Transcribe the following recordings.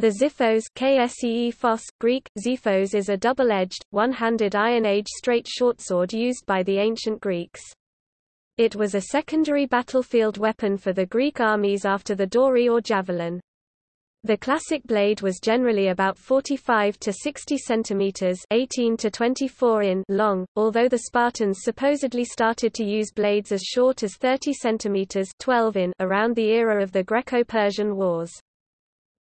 The Xiphos KSEE Phos, Greek, Xiphos is a double-edged, one-handed Iron Age straight shortsword used by the ancient Greeks. It was a secondary battlefield weapon for the Greek armies after the dory or javelin. The classic blade was generally about 45 to 60 centimeters (18 to 24 in) long, although the Spartans supposedly started to use blades as short as 30 centimeters (12 in) around the era of the Greco-Persian Wars.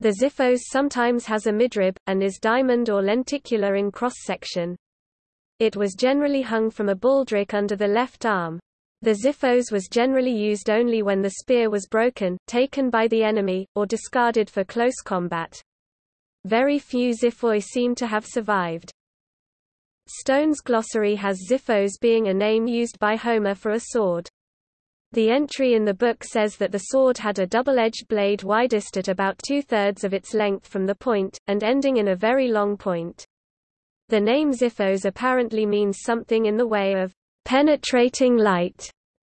The Xiphos sometimes has a midrib, and is diamond or lenticular in cross-section. It was generally hung from a baldric under the left arm. The Xiphos was generally used only when the spear was broken, taken by the enemy, or discarded for close combat. Very few Xiphoi seem to have survived. Stone's glossary has Xiphos being a name used by Homer for a sword. The entry in the book says that the sword had a double-edged blade widest at about two-thirds of its length from the point, and ending in a very long point. The name Xiphos apparently means something in the way of penetrating light.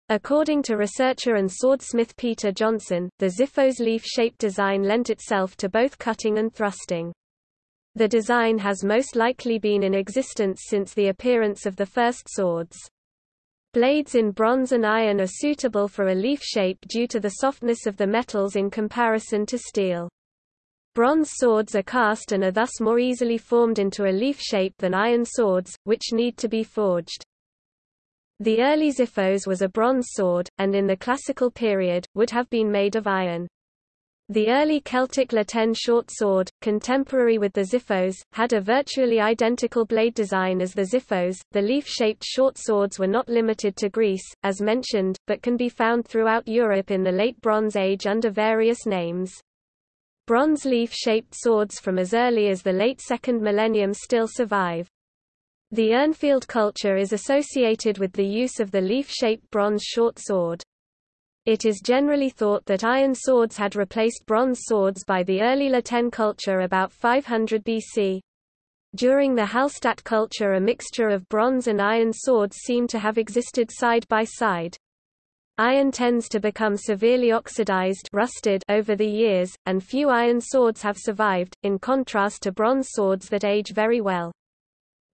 According to researcher and swordsmith Peter Johnsson, the Xiphos leaf-shaped design lent itself to both cutting and thrusting. The design has most likely been in existence since the appearance of the first swords. Blades in bronze and iron are suitable for a leaf shape due to the softness of the metals in comparison to steel. Bronze swords are cast and are thus more easily formed into a leaf shape than iron swords, which need to be forged. The early Xiphos was a bronze sword, and in the classical period, would have been made of iron. The early Celtic La Tène short sword, contemporary with the Xiphos, had a virtually identical blade design as the Xiphos. The leaf-shaped short swords were not limited to Greece, as mentioned, but can be found throughout Europe in the Late Bronze Age under various names. Bronze leaf-shaped swords from as early as the late second millennium still survive. The Urnfield culture is associated with the use of the leaf-shaped bronze short sword. It is generally thought that iron swords had replaced bronze swords by the early La Tène culture about 500 BC. During the Hallstatt culture a mixture of bronze and iron swords seem to have existed side by side. Iron tends to become severely oxidized rusted over the years, and few iron swords have survived, in contrast to bronze swords that age very well.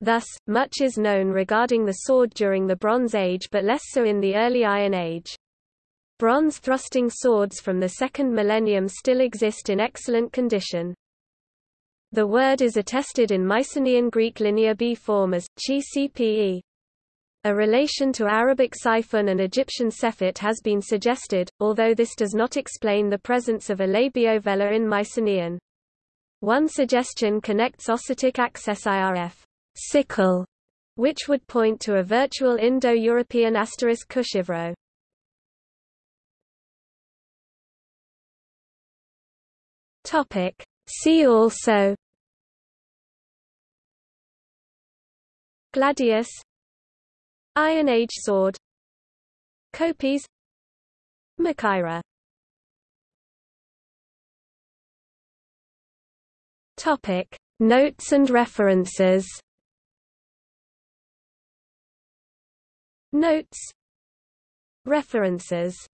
Thus, much is known regarding the sword during the Bronze Age but less so in the early Iron Age. Bronze thrusting swords from the second millennium still exist in excellent condition. The word is attested in Mycenaean Greek Linear B form as chi cpe. A relation to Arabic siphon and Egyptian sephet has been suggested, although this does not explain the presence of a labiovelar in Mycenaean. One suggestion connects Ossetic access IRF sickle, which would point to a virtual Indo-European asterisk kushivro. Topic. See also. Gladius. Iron Age sword. Kopis Machaira Topic. Notes and references. Notes. References